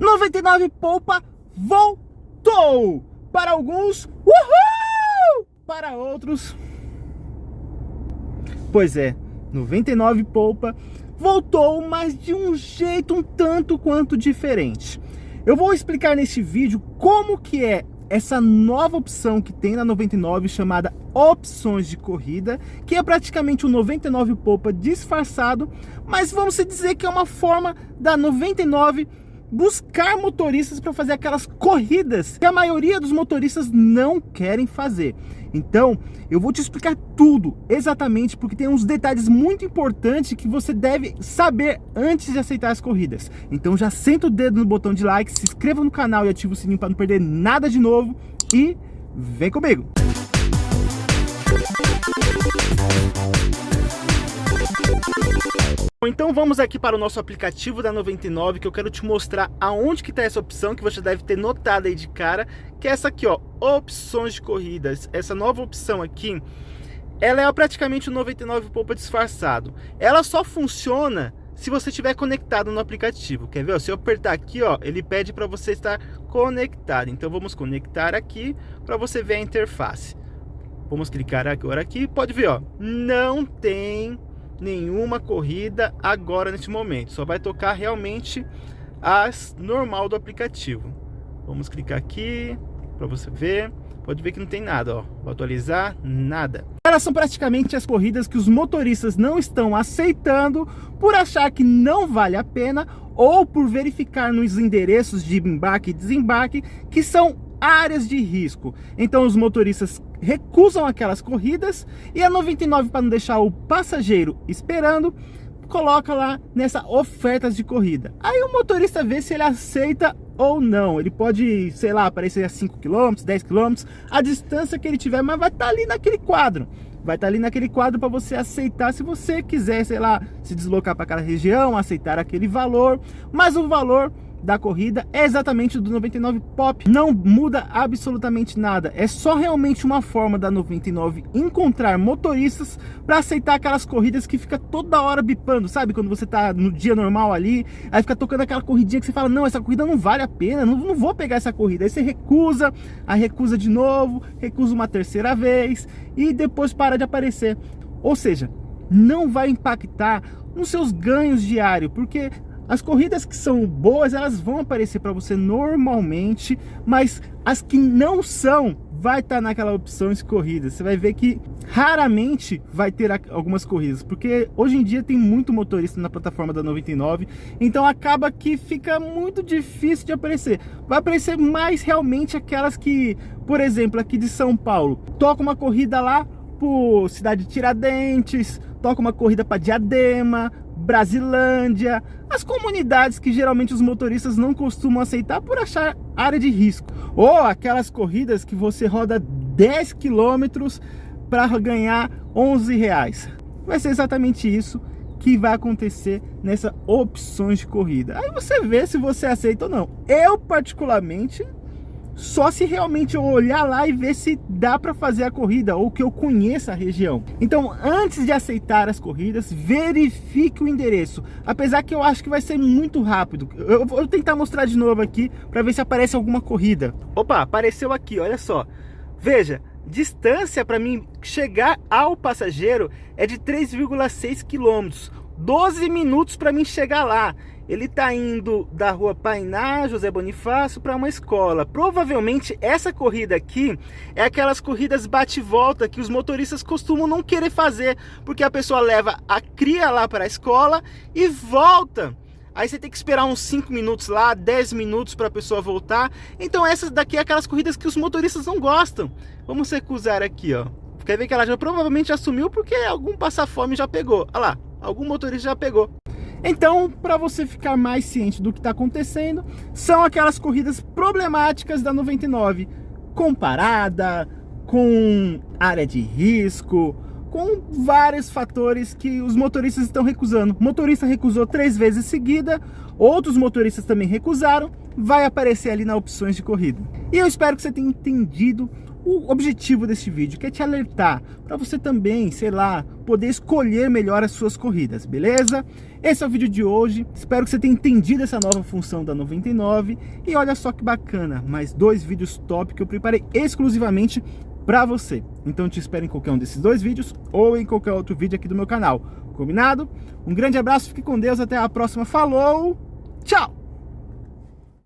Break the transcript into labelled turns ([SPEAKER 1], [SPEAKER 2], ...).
[SPEAKER 1] 99 Poupa voltou! Para alguns, uhul! Para outros, pois é, 99 Poupa voltou, mas de um jeito um tanto quanto diferente. Eu vou explicar neste vídeo como que é essa nova opção que tem na 99 chamada opções de corrida, que é praticamente o 99 Poupa disfarçado, mas vamos dizer que é uma forma da 99 buscar motoristas para fazer aquelas corridas que a maioria dos motoristas não querem fazer. Então, eu vou te explicar tudo exatamente, porque tem uns detalhes muito importantes que você deve saber antes de aceitar as corridas. Então já senta o dedo no botão de like, se inscreva no canal e ative o sininho para não perder nada de novo e vem comigo! Então vamos aqui para o nosso aplicativo da 99 que eu quero te mostrar aonde que está essa opção que você deve ter notado aí de cara, que é essa aqui ó, opções de corridas. Essa nova opção aqui, ela é praticamente o 99 Poupa disfarçado. Ela só funciona se você estiver conectado no aplicativo. Quer ver? Se eu apertar aqui, ó, ele pede para você estar conectado. Então vamos conectar aqui para você ver a interface. Vamos clicar agora aqui, pode ver, ó, não tem nenhuma corrida agora neste momento. Só vai tocar realmente as normal do aplicativo. Vamos clicar aqui para você ver. Pode ver que não tem nada, ó. Vou atualizar, nada. Elas são praticamente as corridas que os motoristas não estão aceitando por achar que não vale a pena ou por verificar nos endereços de embarque e desembarque que são áreas de risco. Então os motoristas recusam aquelas corridas e a 99 para não deixar o passageiro esperando, coloca lá nessa ofertas de corrida. Aí o motorista vê se ele aceita ou não. Ele pode, sei lá, aparecer a 5 km, 10 km, a distância que ele tiver, mas vai estar tá ali naquele quadro. Vai estar tá ali naquele quadro para você aceitar se você quiser, sei lá, se deslocar para aquela região, aceitar aquele valor, mas o valor da corrida é exatamente do 99 Pop. Não muda absolutamente nada. É só realmente uma forma da 99 encontrar motoristas para aceitar aquelas corridas que fica toda hora bipando, sabe? Quando você tá no dia normal ali, aí fica tocando aquela corridinha que você fala, não, essa corrida não vale a pena, não, não vou pegar essa corrida. Aí você recusa, aí recusa de novo, recusa uma terceira vez e depois para de aparecer. Ou seja, não vai impactar nos seus ganhos diários, porque as corridas que são boas, elas vão aparecer para você normalmente, mas as que não são, vai estar tá naquela opção de corridas. Você vai ver que raramente vai ter algumas corridas, porque hoje em dia tem muito motorista na plataforma da 99, então acaba que fica muito difícil de aparecer. Vai aparecer mais realmente aquelas que, por exemplo, aqui de São Paulo, toca uma corrida lá por cidade de Tiradentes, toca uma corrida para Diadema, Brasilândia, as comunidades que geralmente os motoristas não costumam aceitar por achar área de risco. Ou aquelas corridas que você roda 10 quilômetros para ganhar 11 reais. Vai ser exatamente isso que vai acontecer nessa opções de corrida. Aí você vê se você aceita ou não. Eu particularmente só se realmente eu olhar lá e ver se dá para fazer a corrida ou que eu conheça a região. Então, antes de aceitar as corridas, verifique o endereço. Apesar que eu acho que vai ser muito rápido. Eu vou tentar mostrar de novo aqui para ver se aparece alguma corrida. Opa, apareceu aqui, olha só. Veja, distância para mim chegar ao passageiro é de 3,6 quilômetros. 12 minutos para mim chegar lá. Ele está indo da rua Painá, José Bonifácio, para uma escola. Provavelmente essa corrida aqui é aquelas corridas bate-volta que os motoristas costumam não querer fazer, porque a pessoa leva a cria lá para a escola e volta. Aí você tem que esperar uns 5 minutos lá, 10 minutos para a pessoa voltar. Então essas daqui é aquelas corridas que os motoristas não gostam. Vamos recusar aqui, ó. Quer ver que ela já provavelmente assumiu porque algum passar-fome já pegou. Olha lá, algum motorista já pegou. Então, para você ficar mais ciente do que está acontecendo, são aquelas corridas problemáticas da 99, comparada, com área de risco, com vários fatores que os motoristas estão recusando. Motorista recusou três vezes seguida, outros motoristas também recusaram, vai aparecer ali na opções de corrida. E eu espero que você tenha entendido o objetivo desse vídeo, que é te alertar para você também, sei lá, poder escolher melhor as suas corridas, beleza? Esse é o vídeo de hoje, espero que você tenha entendido essa nova função da 99 e olha só que bacana, mais dois vídeos top que eu preparei exclusivamente para você. Então te espero em qualquer um desses dois vídeos ou em qualquer outro vídeo aqui do meu canal, combinado? Um grande abraço, fique com Deus, até a próxima, falou, tchau!